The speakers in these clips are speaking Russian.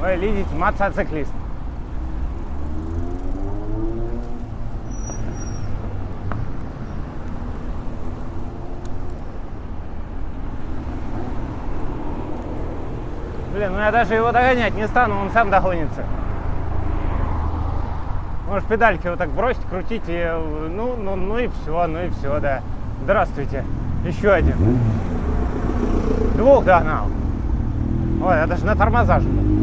Ой, видите, мотоциклист. Блин, ну я даже его догонять не стану, он сам догонится. Может, педальки вот так бросить, крутить, и, ну, ну, ну и все, ну и все, да. Здравствуйте. Еще один. Двух догнал. Ой, я даже на тормоза жму.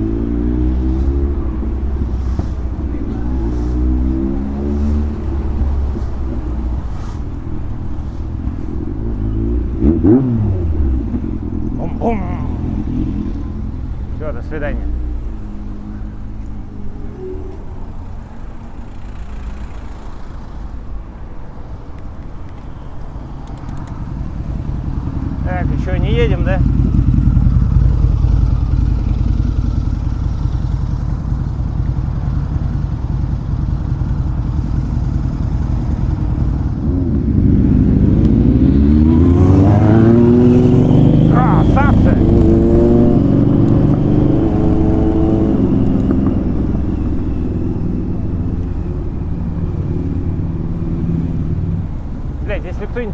Все, до свидания. Так, еще не едем, да?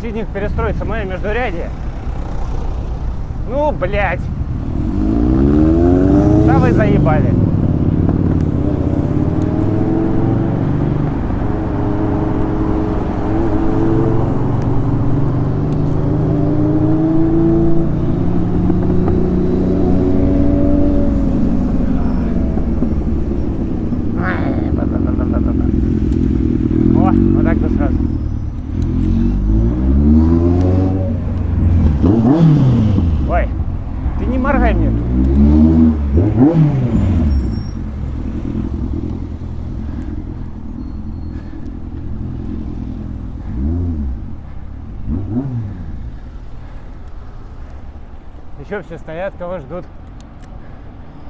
Из них перестроится мое междурядье, ну, блядь. Да вы заебали. О, вот так бы сразу. Ой, ты не моргай мне. Еще все стоят, кого ждут.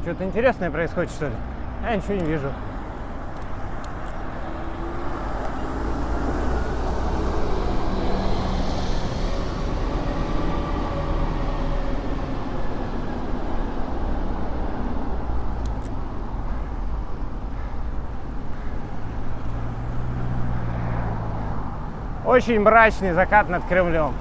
Что-то интересное происходит, что ли? Я ничего не вижу. Очень мрачный закат над Кремлем.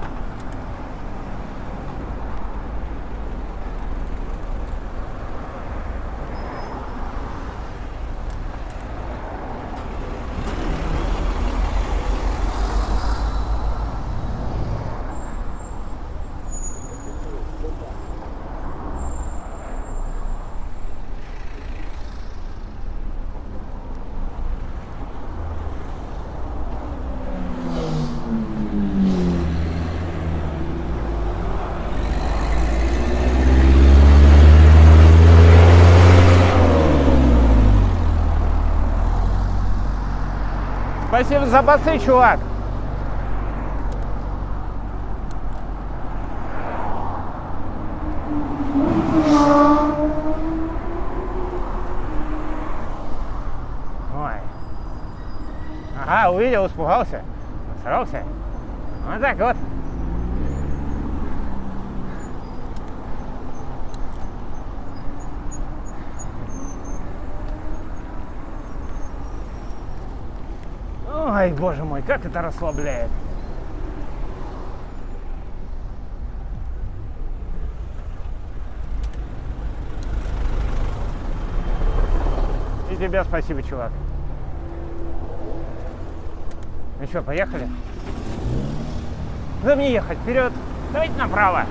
Спасибо за басы, чувак. Ой. Ага, увидел, испугался. Сорвался. Вот так вот. Ой, боже мой, как это расслабляет. И тебе спасибо, чувак. Ну что, поехали? Куда мне ехать? Вперед! Давайте направо.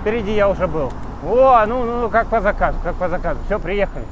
Впереди я уже был. О, ну, ну, как по заказу, как по заказу. Все, приехали.